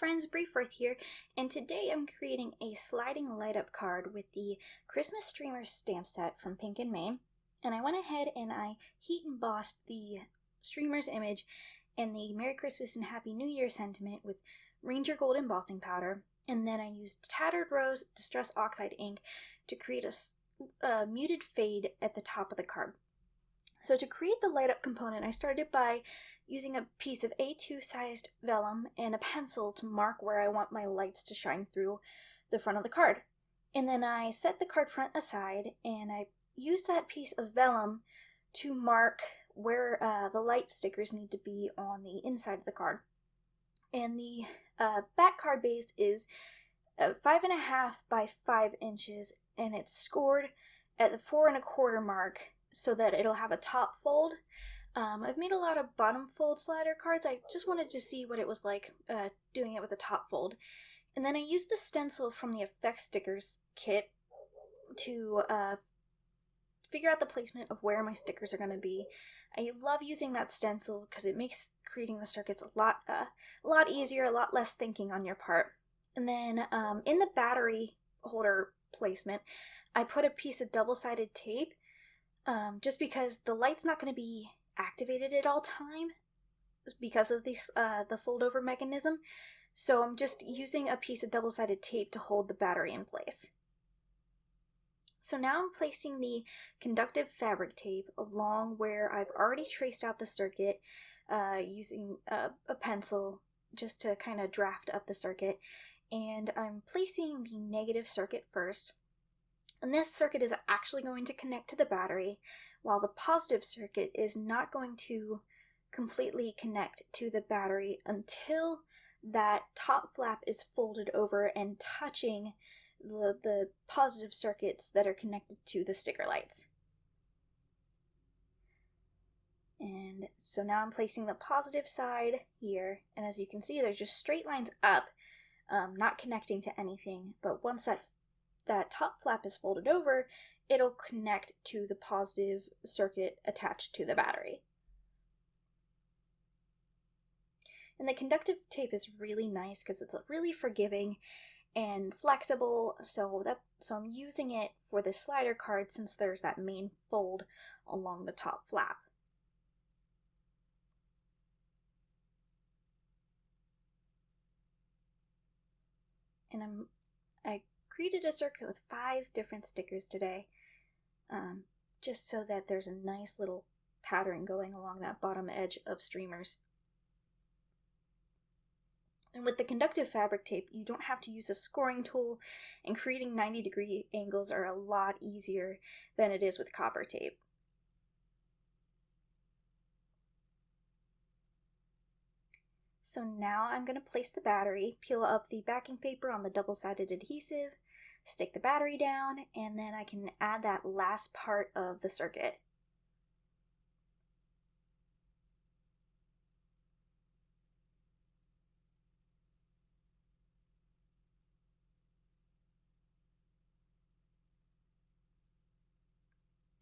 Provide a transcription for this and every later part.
friends, Briefworth here, and today I'm creating a sliding light up card with the Christmas Streamers stamp set from Pink and Main. And I went ahead and I heat embossed the streamer's image and the Merry Christmas and Happy New Year sentiment with Ranger Gold embossing powder. And then I used Tattered Rose Distress Oxide ink to create a, a muted fade at the top of the card. So to create the light up component, I started by using a piece of A2 sized vellum and a pencil to mark where I want my lights to shine through the front of the card. And then I set the card front aside and I used that piece of vellum to mark where uh, the light stickers need to be on the inside of the card. And the uh, back card base is uh, five and a half by five inches and it's scored at the four and a quarter mark so that it'll have a top fold um, I've made a lot of bottom fold slider cards. I just wanted to see what it was like uh, doing it with a top fold. And then I used the stencil from the effect stickers kit to uh, figure out the placement of where my stickers are going to be. I love using that stencil because it makes creating the circuits a lot, uh, a lot easier, a lot less thinking on your part. And then um, in the battery holder placement, I put a piece of double-sided tape um, just because the light's not going to be activated at all time because of this uh, the fold over mechanism. So I'm just using a piece of double-sided tape to hold the battery in place. So now I'm placing the conductive fabric tape along where I've already traced out the circuit uh, using a, a pencil just to kind of draft up the circuit. And I'm placing the negative circuit first. And this circuit is actually going to connect to the battery, while the positive circuit is not going to completely connect to the battery until that top flap is folded over and touching the, the positive circuits that are connected to the sticker lights. And so now I'm placing the positive side here, and as you can see, there's just straight lines up, um, not connecting to anything, but once that, that top flap is folded over, it'll connect to the positive circuit attached to the battery. And the conductive tape is really nice because it's really forgiving and flexible, so that so I'm using it for the slider card since there's that main fold along the top flap. And I'm I created a circuit with five different stickers today um, just so that there's a nice little pattern going along that bottom edge of streamers. And with the conductive fabric tape, you don't have to use a scoring tool, and creating 90 degree angles are a lot easier than it is with copper tape. So now I'm going to place the battery, peel up the backing paper on the double-sided adhesive, stick the battery down, and then I can add that last part of the circuit.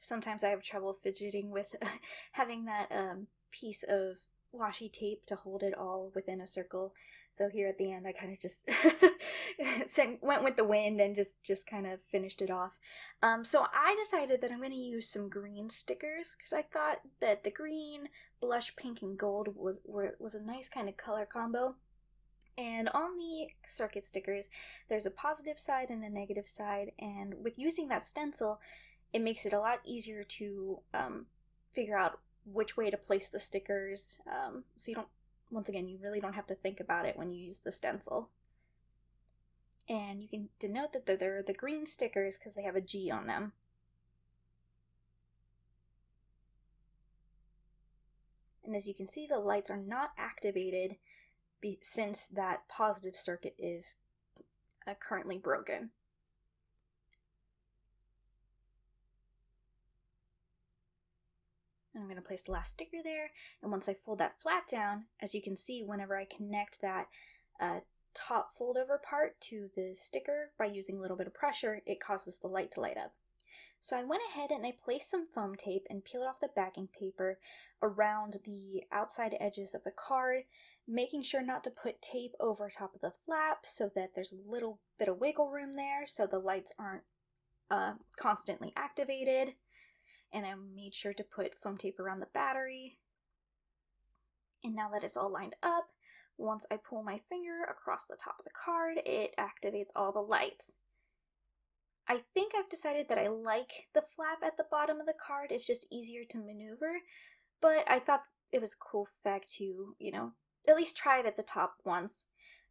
Sometimes I have trouble fidgeting with having that um, piece of washi tape to hold it all within a circle. So here at the end, I kind of just went with the wind and just just kind of finished it off. Um, so I decided that I'm going to use some green stickers because I thought that the green, blush pink, and gold was were, was a nice kind of color combo. And on the circuit stickers, there's a positive side and a negative side. And with using that stencil, it makes it a lot easier to um, figure out which way to place the stickers. Um, so you don't, once again, you really don't have to think about it when you use the stencil. And you can denote that they're the green stickers because they have a G on them. And as you can see, the lights are not activated since that positive circuit is uh, currently broken. I'm going to place the last sticker there. And once I fold that flap down, as you can see, whenever I connect that uh, top fold over part to the sticker by using a little bit of pressure, it causes the light to light up. So I went ahead and I placed some foam tape and peeled off the backing paper around the outside edges of the card. making sure not to put tape over top of the flap so that there's a little bit of wiggle room there so the lights aren't uh, constantly activated. And I made sure to put foam tape around the battery. And now that it's all lined up, once I pull my finger across the top of the card, it activates all the lights. I think I've decided that I like the flap at the bottom of the card. It's just easier to maneuver, but I thought it was cool fact to, you know, at least try it at the top once.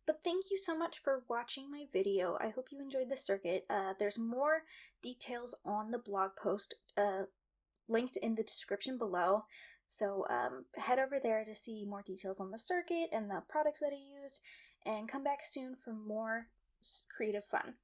But thank you so much for watching my video. I hope you enjoyed the circuit. Uh, there's more details on the blog post uh, linked in the description below. So um, head over there to see more details on the circuit and the products that I used, and come back soon for more creative fun.